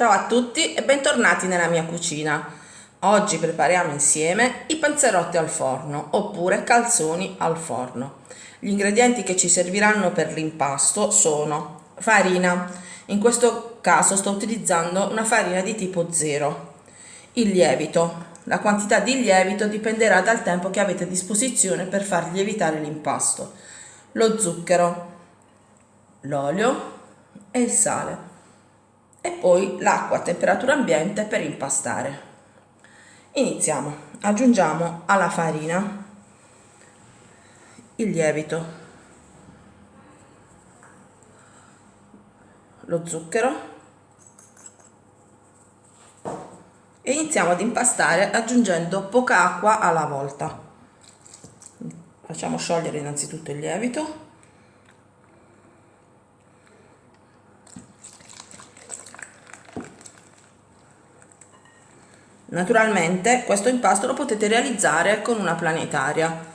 Ciao a tutti e bentornati nella mia cucina. Oggi prepariamo insieme i panzerotti al forno oppure calzoni al forno. Gli ingredienti che ci serviranno per l'impasto sono farina, in questo caso sto utilizzando una farina di tipo 0, il lievito, la quantità di lievito dipenderà dal tempo che avete a disposizione per far lievitare l'impasto, lo zucchero, l'olio e il sale e poi l'acqua a temperatura ambiente per impastare. Iniziamo. Aggiungiamo alla farina il lievito, lo zucchero e iniziamo ad impastare aggiungendo poca acqua alla volta. Facciamo sciogliere innanzitutto il lievito Naturalmente questo impasto lo potete realizzare con una planetaria.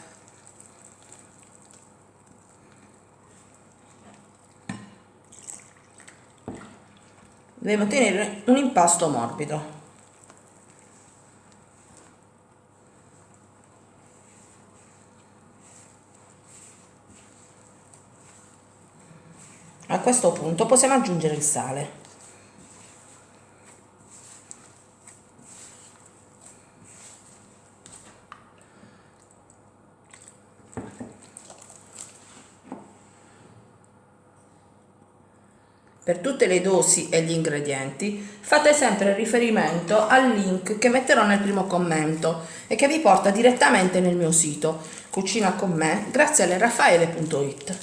Devo ottenere un impasto morbido. A questo punto possiamo aggiungere il sale. Per tutte le dosi e gli ingredienti fate sempre riferimento al link che metterò nel primo commento e che vi porta direttamente nel mio sito cucina con me grazie alle raffaele.it.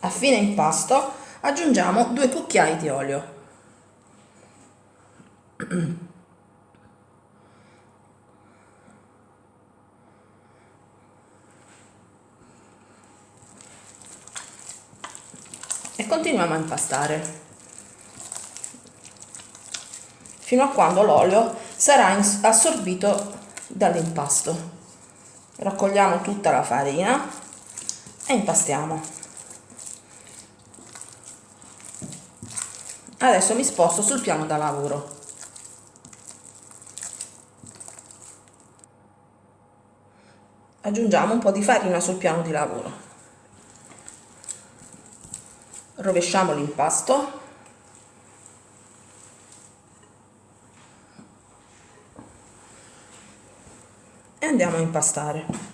A fine impasto aggiungiamo due cucchiai di olio. continuiamo a impastare fino a quando l'olio sarà assorbito dall'impasto. Raccogliamo tutta la farina e impastiamo. Adesso mi sposto sul piano da lavoro. Aggiungiamo un po' di farina sul piano di lavoro rovesciamo l'impasto. E andiamo a impastare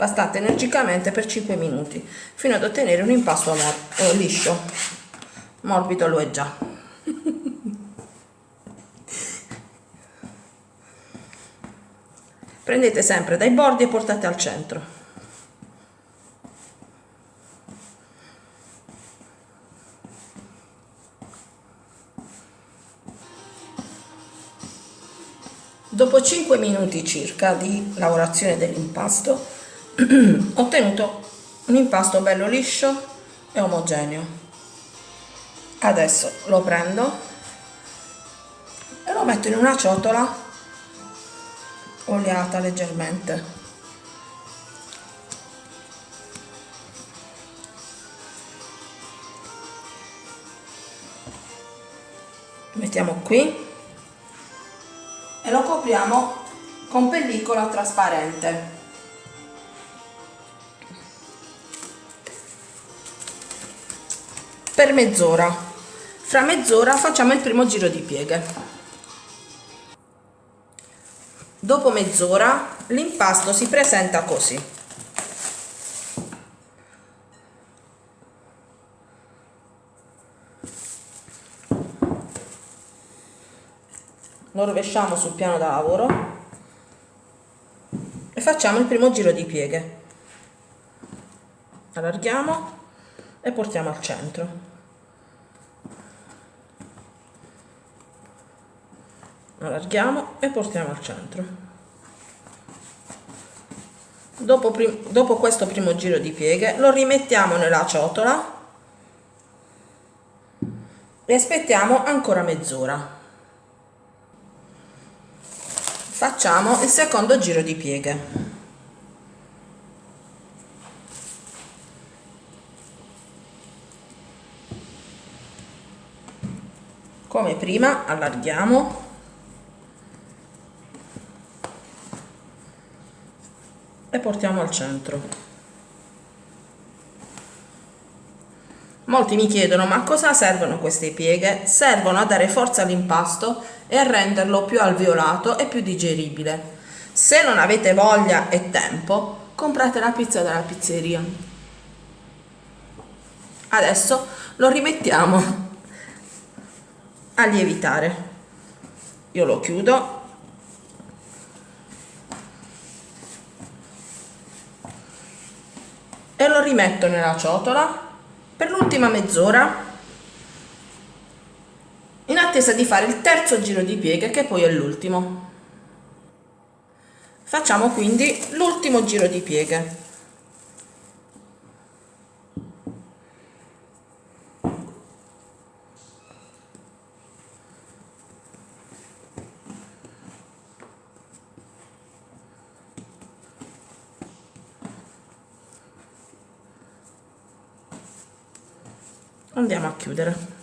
impastate energicamente per 5 minuti fino ad ottenere un impasto mor eh, liscio. Morbido lo è già. Prendete sempre dai bordi e portate al centro. Dopo 5 minuti circa di lavorazione dell'impasto ho ottenuto un impasto bello liscio e omogeneo. Adesso lo prendo e lo metto in una ciotola oliata leggermente. Mettiamo qui e lo copriamo con pellicola trasparente per mezz'ora. Fra mezz'ora facciamo il primo giro di pieghe. Dopo mezz'ora l'impasto si presenta così. Lo rovesciamo sul piano da lavoro e facciamo il primo giro di pieghe. Allarghiamo e portiamo al centro allarghiamo e portiamo al centro. Dopo, dopo questo primo giro di pieghe lo rimettiamo nella ciotola e aspettiamo ancora mezz'ora. Facciamo il secondo giro di pieghe. Come prima allarghiamo e portiamo al centro. Molti mi chiedono ma a cosa servono queste pieghe? Servono a dare forza all'impasto e a renderlo più alveolato e più digeribile. Se non avete voglia e tempo comprate la pizza dalla pizzeria. Adesso lo rimettiamo a lievitare. Io lo chiudo e lo rimetto nella ciotola per l'ultima mezz'ora in attesa di fare il terzo giro di pieghe che poi è l'ultimo. Facciamo quindi l'ultimo giro di pieghe andiamo a chiudere.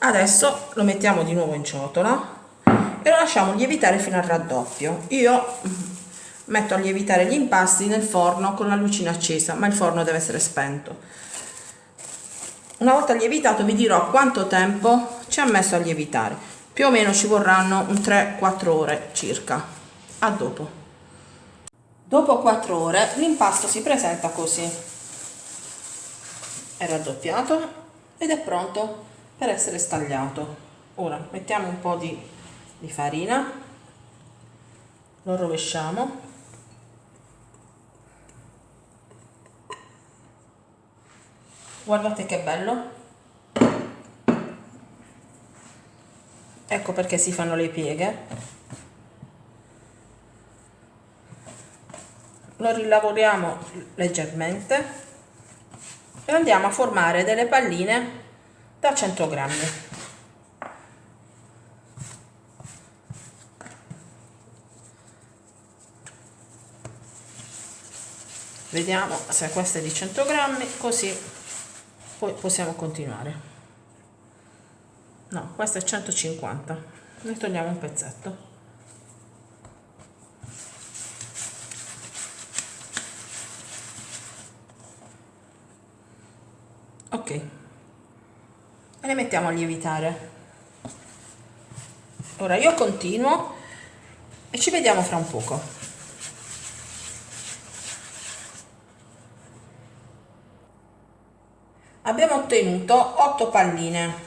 Adesso lo mettiamo di nuovo in ciotola e lo lasciamo lievitare fino al raddoppio. Io metto a lievitare gli impasti nel forno con la lucina accesa ma il forno deve essere spento. Una volta lievitato vi dirò quanto tempo ci ha messo a lievitare. Più o meno ci vorranno un 3-4 ore circa. A dopo Dopo 4 ore l'impasto si presenta così. È raddoppiato ed è pronto per essere stagliato. Ora mettiamo un po' di, di farina, lo rovesciamo. Guardate che bello. Ecco perché si fanno le pieghe lo rilavoriamo leggermente e andiamo a formare delle palline da 100 grammi. Vediamo se questa è di 100 grammi così poi possiamo continuare. No questa è 150 ne togliamo un pezzetto ok. E le mettiamo a lievitare. Ora io continuo e ci vediamo fra un poco. Abbiamo ottenuto 8 palline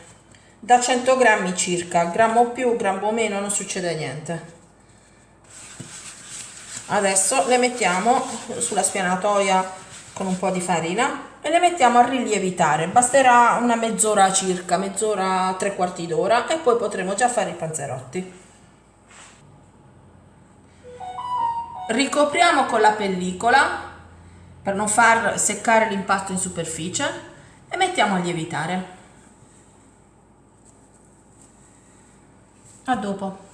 da 100 grammi circa grammo più grammo meno non succede niente. Adesso le mettiamo sulla spianatoia con un po' di farina e le mettiamo a rilievitare basterà una mezz'ora circa mezz'ora tre quarti d'ora e poi potremo già fare i panzerotti. Ricopriamo con la pellicola per non far seccare l'impasto in superficie e mettiamo a lievitare. A dopo.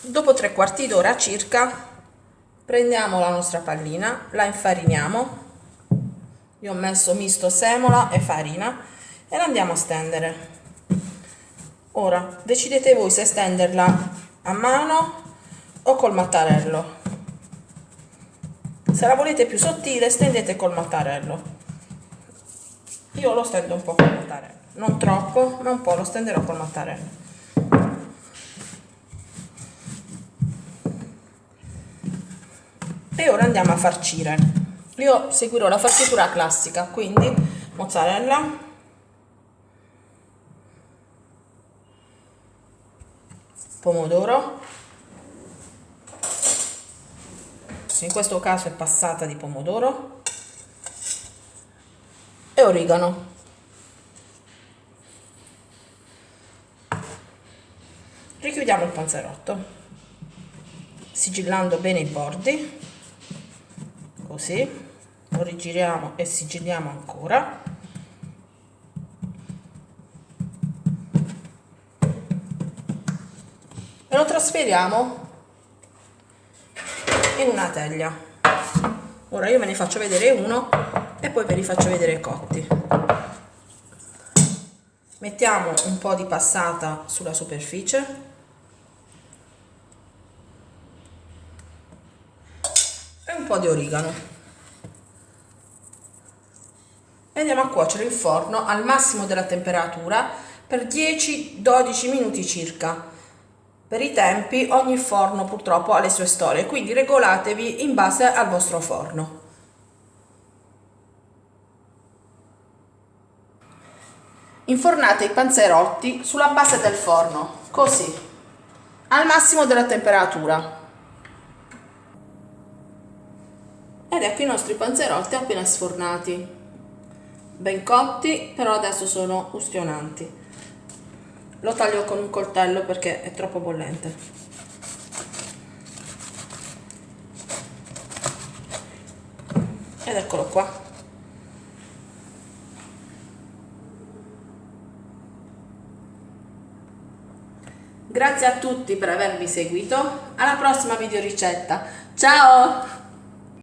Dopo tre quarti d'ora circa prendiamo la nostra pallina la infariniamo. Io ho messo misto semola e farina e la andiamo a stendere. Ora decidete voi se stenderla a mano o col mattarello. Se la volete più sottile stendete col mattarello. Io lo stendo un po' col mattarello non troppo ma un po' lo stenderò col mattarello e ora andiamo a farcire. Io seguirò la farcitura classica quindi mozzarella. Pomodoro. In questo caso è passata di pomodoro. E origano. Richiudiamo il panzerotto sigillando bene i bordi così lo rigiriamo e sigilliamo ancora. E lo trasferiamo in una teglia. Ora io ve ne faccio vedere uno e poi ve li faccio vedere cotti. Mettiamo un po' di passata sulla superficie e un po' di origano e andiamo a cuocere in forno al massimo della temperatura per 10-12 minuti circa per i tempi ogni forno purtroppo ha le sue storie, quindi regolatevi in base al vostro forno. Infornate i panzerotti sulla base del forno, così, al massimo della temperatura. Ed ecco i nostri panzerotti appena sfornati, ben cotti, però adesso sono ustionanti. Lo taglio con un coltello perché è troppo bollente. Ed eccolo qua. Grazie a tutti per avermi seguito, alla prossima video ricetta, ciao!